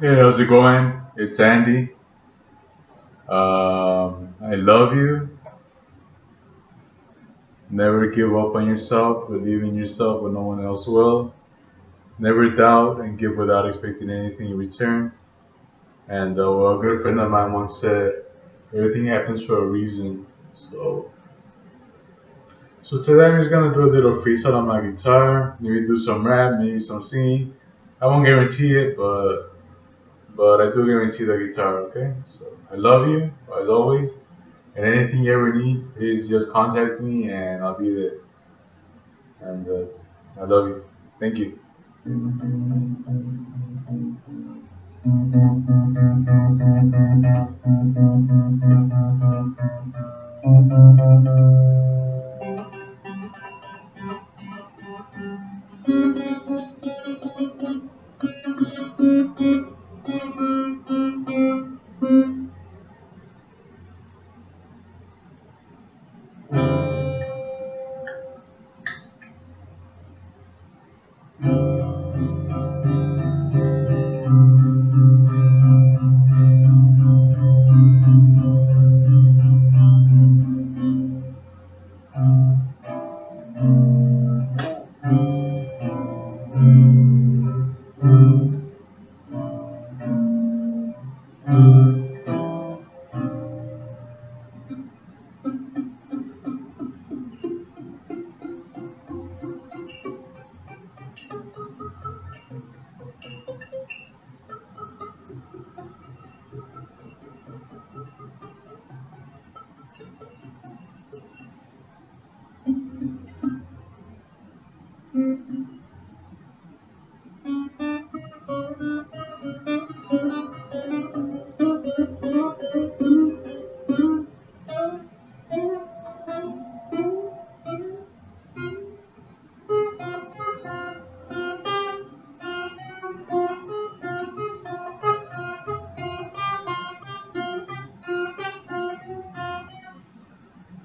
Hey, how's it going? It's Andy. Um, I love you. Never give up on yourself. Believe in yourself when no one else will. Never doubt and give without expecting anything in return. And uh, well, a good friend of mine once said, everything happens for a reason. So, so today I'm just gonna do a little freestyle on my guitar. Maybe do some rap, maybe some singing. I won't guarantee it, but but I do guarantee the guitar, okay? So I love you as always, and anything you ever need, please just contact me and I'll be there. And uh, I love you. Thank you.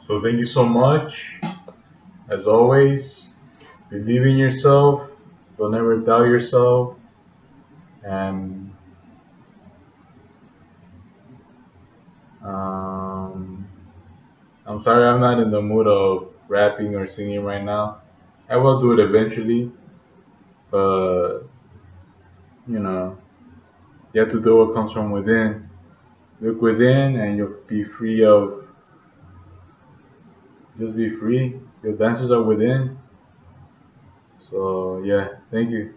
So thank you so much. As always, believe in yourself. Don't ever doubt yourself. And um, I'm sorry I'm not in the mood of rapping or singing right now. I will do it eventually, but you know, you have to do what comes from within. Look within, and you'll be free of. Just be free. Your dancers are within. So yeah, thank you.